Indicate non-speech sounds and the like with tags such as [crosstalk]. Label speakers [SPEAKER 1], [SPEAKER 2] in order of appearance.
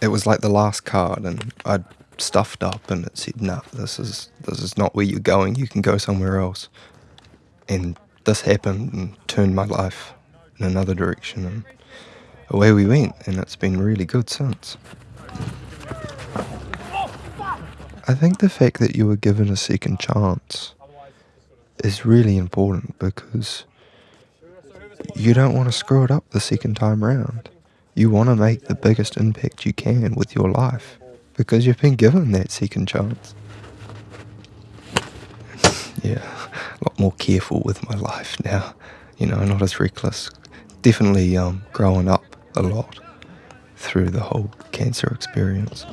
[SPEAKER 1] It was like the last card, and I'd stuffed up, and it said, "Nah, this is this is not where you're going. You can go somewhere else." And this happened and turned my life in another direction, and away we went. And it's been really good since. I think the fact that you were given a second chance is really important because you don't want to screw it up the second time round. You want to make the biggest impact you can with your life because you've been given that second chance. [laughs] yeah, a lot more careful with my life now. You know, not as reckless. Definitely um, growing up a lot through the whole cancer experience.